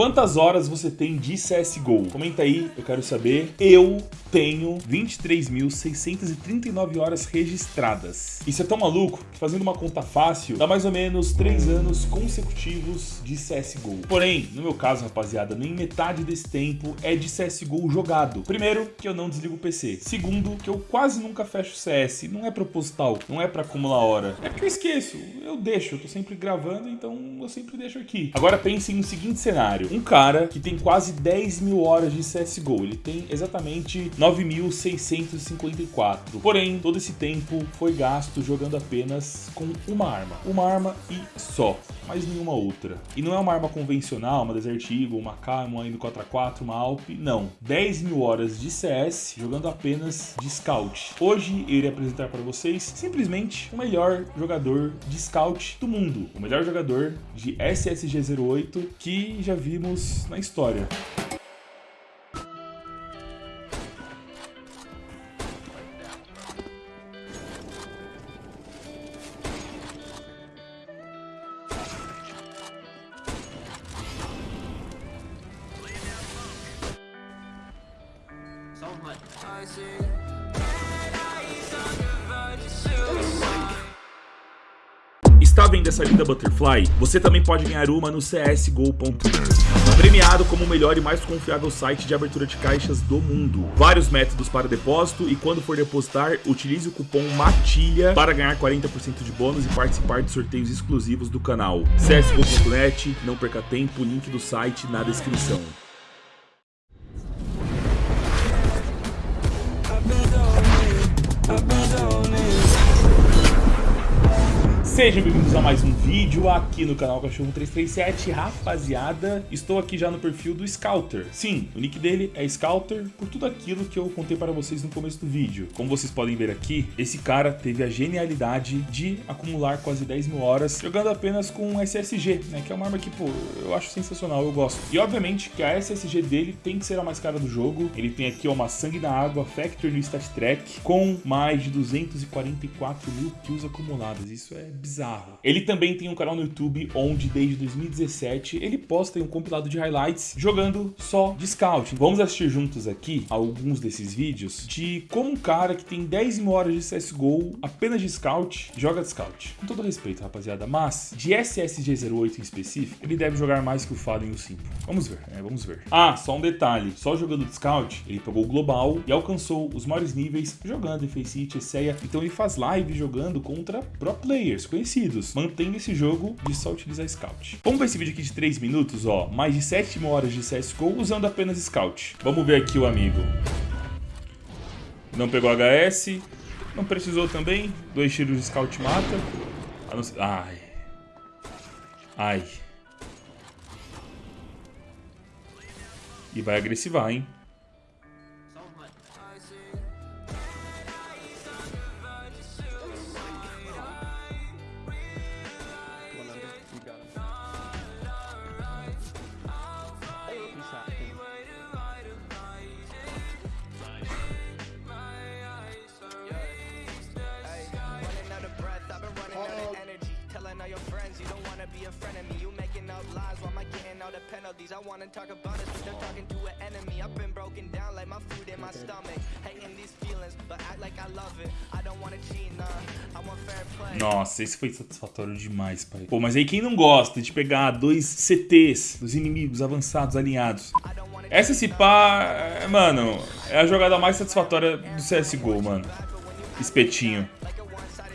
Quantas horas você tem de CSGO? Comenta aí, eu quero saber. Eu tenho 23.639 horas registradas. Isso é tão maluco que fazendo uma conta fácil, dá mais ou menos 3 anos consecutivos de CSGO. Porém, no meu caso, rapaziada, nem metade desse tempo é de CSGO jogado. Primeiro, que eu não desligo o PC. Segundo, que eu quase nunca fecho CS. Não é proposital, não é pra acumular hora. É porque eu esqueço, eu deixo, eu tô sempre gravando, então eu sempre deixo aqui. Agora pense no seguinte cenário. Um cara que tem quase 10 mil horas de CSGO, ele tem exatamente 9.654. Porém, todo esse tempo foi gasto jogando apenas com uma arma. Uma arma e só, mais nenhuma outra. E não é uma arma convencional, uma Desert Eagle, uma K, uma M4A4, uma Alp, não. 10 mil horas de CS jogando apenas de Scout. Hoje eu irei apresentar para vocês simplesmente o melhor jogador de Scout do mundo. O melhor jogador de SSG-08 que já na história. Está vendo essa linda Butterfly? Você também pode ganhar uma no csgo.com. Premiado como o melhor e mais confiável site de abertura de caixas do mundo. Vários métodos para depósito e quando for depositar, utilize o cupom MATILHA para ganhar 40% de bônus e participar de sorteios exclusivos do canal. csgo.net, não perca tempo, link do site na descrição. Sejam bem-vindos a mais um vídeo aqui no canal Cachorro 337, rapaziada, estou aqui já no perfil do Scouter. Sim, o nick dele é Scouter por tudo aquilo que eu contei para vocês no começo do vídeo. Como vocês podem ver aqui, esse cara teve a genialidade de acumular quase 10 mil horas jogando apenas com SSG, né, que é uma arma que, pô, eu acho sensacional, eu gosto. E obviamente que a SSG dele tem que ser a mais cara do jogo, ele tem aqui ó, uma Sangue na Água Factory no Stat Track com mais de 244 mil kills acumuladas, isso é bizarro bizarro. Ele também tem um canal no YouTube onde desde 2017 ele posta um compilado de highlights jogando só de Scout. Vamos assistir juntos aqui alguns desses vídeos de como um cara que tem 10 mil horas de CSGO apenas de Scout joga de Scout. Com todo respeito, rapaziada, mas de SSG08 em específico, ele deve jogar mais que o Fallen e o Simple. Vamos ver, né? Vamos ver. Ah, só um detalhe. Só jogando de Scout, ele pegou o Global e alcançou os maiores níveis jogando em Faceit. Então ele faz live jogando contra pro players, conhecidos, mantendo esse jogo de só utilizar Scout. Vamos ver esse vídeo aqui de 3 minutos, ó, mais de 7 horas de CSGO usando apenas Scout. Vamos ver aqui o amigo. Não pegou HS, não precisou também, dois tiros de Scout mata. Ai. Ai. E vai agressivar, hein? Penalties. I wanna talk about it, but they're talking to an enemy. I've been broken down like my food in my stomach. Hating these feelings, but act like I love it. I don't wanna cheat, nah. Nossa, esse foi satisfatório demais, pai. Pô, mas aí quem não gosta de pegar dois CTs dos inimigos avançados alinhados? Essa se pá, é, mano, é a jogada mais satisfatória do CSGO, mano. Espetinho.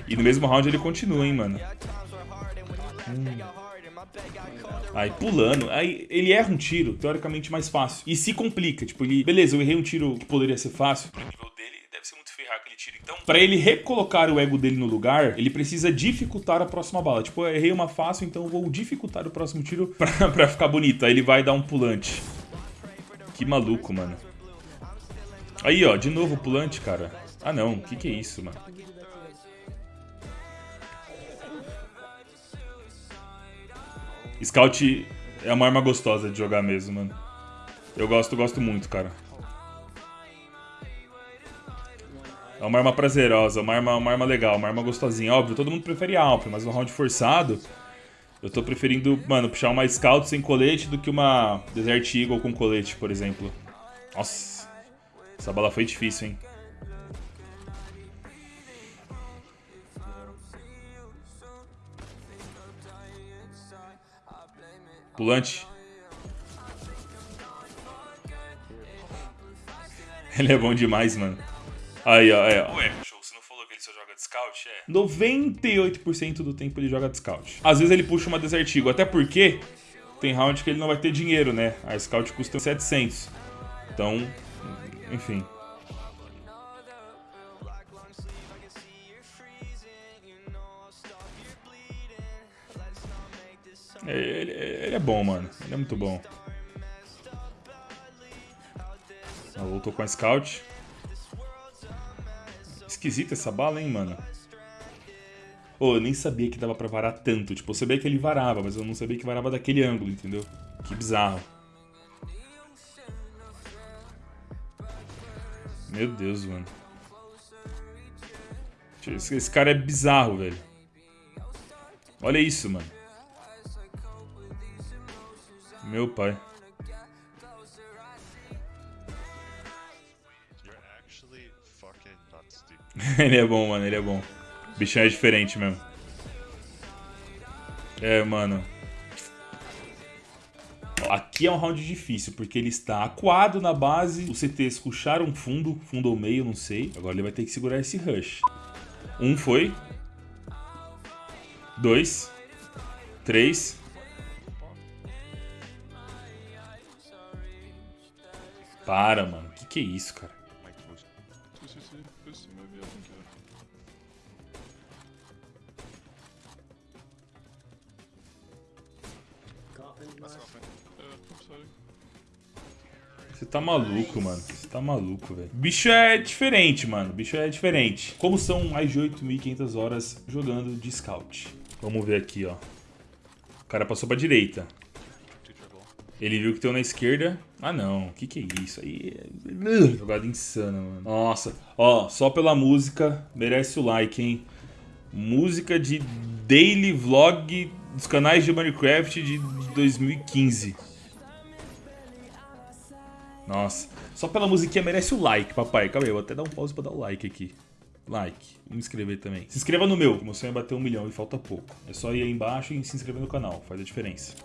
E no mesmo round ele continua, hein, mano. Hum. Aí pulando, aí ele erra um tiro, teoricamente mais fácil. E se complica, tipo, ele... Beleza, eu errei um tiro que poderia ser fácil. Pro nível dele, deve ser muito ferrar aquele tiro. Então, pra ele recolocar o ego dele no lugar, ele precisa dificultar a próxima bala. Tipo, eu errei uma fácil, então eu vou dificultar o próximo tiro pra, pra ficar bonito. Aí ele vai dar um pulante. Que maluco, mano. Aí, ó, de novo o pulante, cara. Ah, não. O que que é isso, mano? Scout é uma arma gostosa de jogar mesmo, mano. Eu gosto, gosto muito, cara. É uma arma prazerosa, uma arma, uma arma legal, uma arma gostosinha. Óbvio, todo mundo prefere a Alp, mas no round forçado, Eu tô preferindo, mano, puxar uma Scout sem colete do que uma Desert Eagle com colete, por exemplo. Nossa, essa bala foi difícil, hein? Pulante. Ele é bom demais, mano. Aí, ó, é. Ué, show, você não falou que ele só joga de scout? É. 98% do tempo ele joga de scout. Às vezes ele puxa uma Desert Eagle, até porque tem round que ele não vai ter dinheiro, né? A scout custa 700. Então, enfim. Ele, ele, é bom, mano. Ele é muito bom. Ah, voltou com a scout. Esquisita essa bala, hein, mano. Oh, eu nem sabia que dava pra varar tanto. Tipo, eu sabia que ele varava, mas eu não sabia que varava daquele ângulo, entendeu? Que bizarro. Meu Deus, mano. Esse cara é bizarro, velho. Olha isso, mano. Meu pai. ele é bom, mano, ele é bom. O bichão é diferente mesmo. É, mano. Aqui é um round difícil, porque ele está acuado na base. Os CTs puxaram fundo, fundo ou meio, não sei. Agora ele vai ter que segurar esse rush. Um foi. Dois. Três. Para, mano. Que que é isso, cara? Você tá maluco, mano. Você tá maluco, velho. Bicho é diferente, mano. Bicho é diferente. Como são mais de 8.500 horas jogando de scout. Vamos ver aqui, ó. O cara passou pra direita. Ele viu que tem um na esquerda. Ah, não. O que que é isso? Aí é... Jogada insana, mano. Nossa. Ó, só pela música, merece o like, hein? Música de daily vlog dos canais de Minecraft de 2015. Nossa. Só pela musiquinha merece o like, papai. Calma aí, eu vou até dar um pause pra dar o like aqui. Like. E me inscrever também. Se inscreva no meu, que meu sonho é bater um milhão e falta pouco. É só ir aí embaixo e se inscrever no canal. Faz a diferença.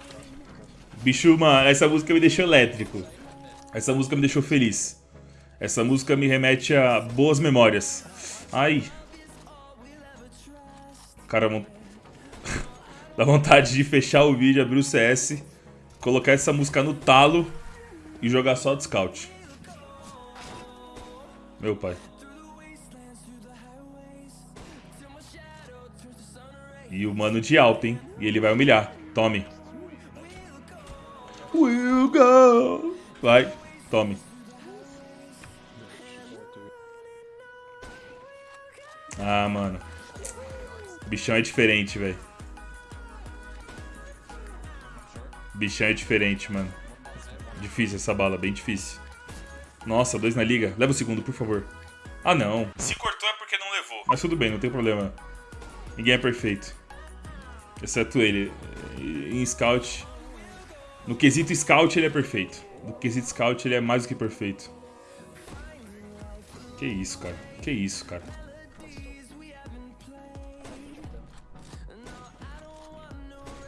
Bicho, mano, essa música me deixou elétrico. Essa música me deixou feliz. Essa música me remete a boas memórias. Ai. Cara, dá vontade de fechar o vídeo, abrir o CS, colocar essa música no talo e jogar só de scout. Meu pai. E o mano de alto, hein? E ele vai humilhar. Tome. Will go. Vai, tome. Ah, mano. Bichão é diferente, velho. Bichão é diferente, mano. Difícil essa bala, bem difícil. Nossa, dois na liga. Leva o segundo, por favor. Ah, não. Se cortou é porque não levou. Mas tudo bem, não tem problema. Ninguém é perfeito. Exceto ele. Em scout, no quesito scout ele é perfeito. No quesito scout ele é mais do que perfeito. Que isso, cara. Que isso, cara.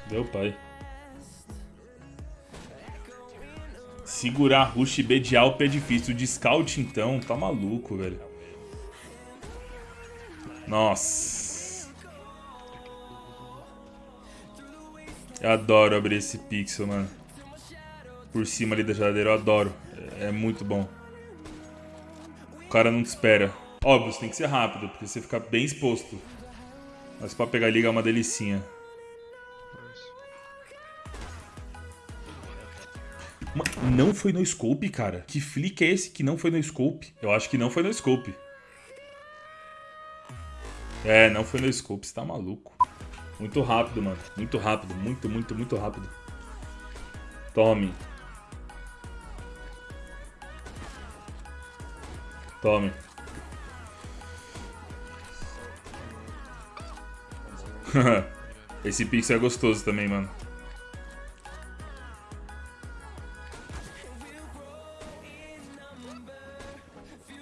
Deu pai. Segurar rush B de Alp é difícil. De scout, então, tá maluco, velho. Nossa. Eu adoro abrir esse pixel, mano por cima ali da geladeira, eu adoro. É, é muito bom. O cara não te espera. Óbvio, tem que ser rápido, porque você fica bem exposto. Mas pra pegar liga é uma delicinha. Não foi no scope, cara? Que flick é esse que não foi no scope? Eu acho que não foi no scope. É, não foi no scope, você tá maluco. Muito rápido, mano. Muito rápido, muito, muito, muito rápido. Tome. Tome. Esse pixel é gostoso também, mano.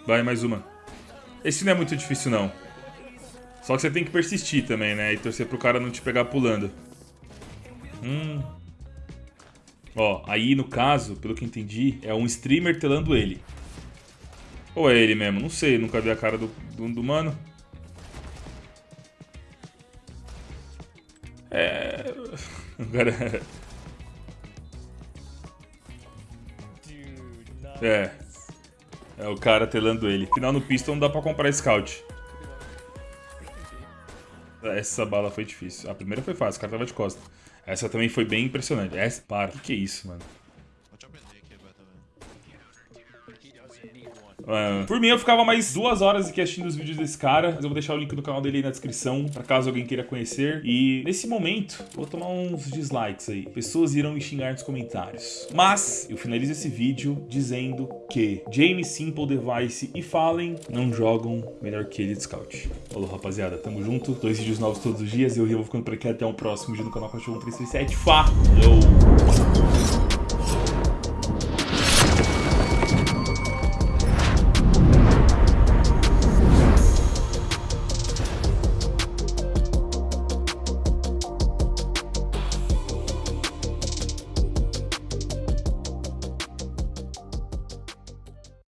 Vai, mais uma. Esse não é muito difícil, não. Só que você tem que persistir também, né? E torcer pro cara não te pegar pulando. Hum. Ó, aí no caso, pelo que entendi, é um streamer telando ele. Ou é ele mesmo? Não sei, nunca vi a cara do, do, do mano. É... Cara... É. É o cara telando ele. Final no pistol não dá pra comprar scout. Essa bala foi difícil. A primeira foi fácil, o cara tava de costas. Essa também foi bem impressionante. Essa, para, o que, que é isso, mano? Uh, por mim, eu ficava mais duas horas aqui assistindo os vídeos desse cara, mas eu vou deixar o link do canal dele aí na descrição, pra caso alguém queira conhecer. E nesse momento, vou tomar uns dislikes aí. Pessoas irão me xingar nos comentários. Mas, eu finalizo esse vídeo dizendo que James Simple Device e Fallen não jogam melhor que ele de Scout. Falou, rapaziada. Tamo junto. Dois vídeos novos todos os dias. Eu, eu vou ficando por aqui. Até o próximo vídeo no canal Cachorro 337. Falou!